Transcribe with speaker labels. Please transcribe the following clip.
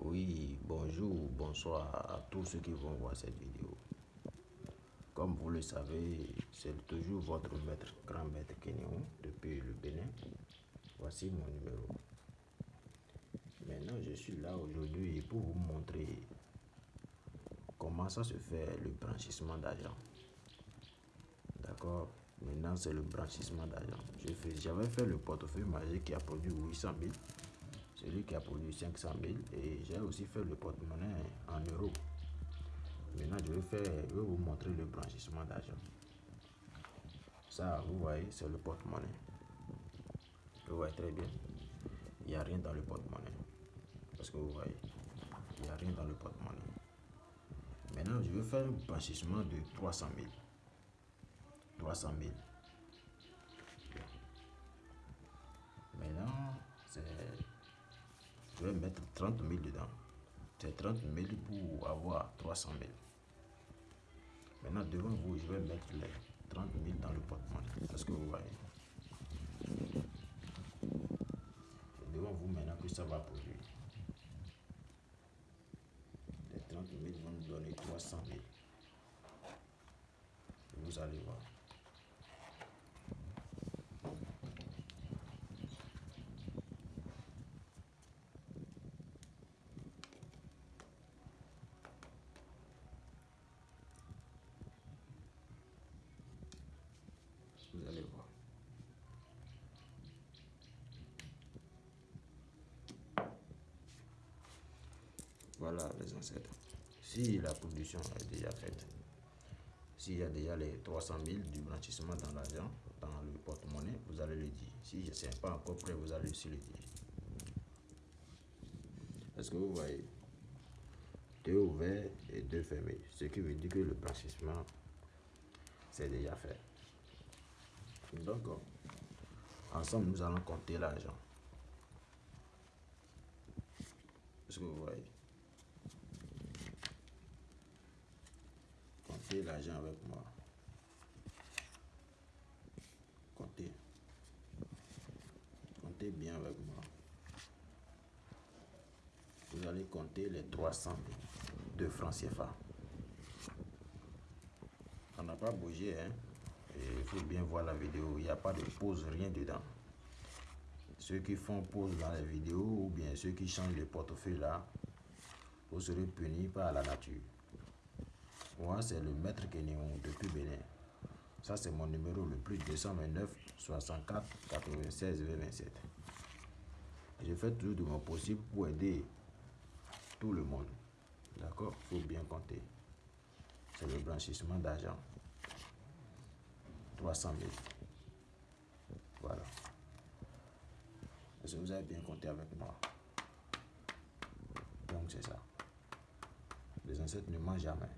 Speaker 1: Oui, bonjour, bonsoir à tous ceux qui vont voir cette vidéo. Comme vous le savez, c'est toujours votre maître, grand maître Kenyon depuis le Bénin. Voici mon numéro. Maintenant, je suis là aujourd'hui pour vous montrer comment ça se fait le blanchissement d'argent. D'accord? Maintenant, c'est le blanchissement d'argent. J'avais fait le portefeuille magique qui a produit 800 000 celui qui a produit 500 000 et j'ai aussi fait le porte-monnaie en euros. Maintenant, je vais, faire, je vais vous montrer le blanchissement d'argent. Ça, vous voyez, c'est le porte-monnaie. Vous voyez très bien. Il n'y a rien dans le porte-monnaie. Parce que vous voyez, il n'y a rien dans le porte-monnaie. Maintenant, je vais faire un blanchissement de 300 000. 300 000. Maintenant, c'est je vais mettre 30 000 dedans. C'est 30 000 pour avoir 300 000. Maintenant, devant vous, je vais mettre les 30 000 dans le porte-monnaie. Parce que vous voyez? devant vous maintenant que ça va produire. Les 30 000 vont nous donner 300 000. Vous allez voir. Vous allez voir. Voilà les ancêtres. Si la production est déjà faite, s'il y a déjà les 300 000 du blanchissement dans l'argent, dans le porte-monnaie, vous allez le dire. Si ce n'est pas encore prêt, vous allez aussi le dire. Est-ce que vous voyez Deux ouverts et deux fermés. Ce qui veut dire que le blanchissement, c'est déjà fait. Donc, ensemble, nous allons compter l'argent. Est-ce que vous voyez L'argent avec moi. Comptez. Comptez bien avec moi. Vous allez compter les 300 de francs CFA. On n'a pas bougé, hein il faut bien voir la vidéo, il n'y a pas de pause, rien dedans. Ceux qui font pause dans la vidéo ou bien ceux qui changent le portefeuille là, vous serez punis par la nature. Moi, c'est le maître Kenyon depuis Bénin. Ça, c'est mon numéro le plus 229 64 96 27. Je fais toujours de mon possible pour aider tout le monde. D'accord? Faut bien compter. C'est le blanchissement d'argent. 300 000. Voilà. Est-ce que vous avez bien compté avec moi Donc c'est ça. Les ancêtres ne mangent jamais.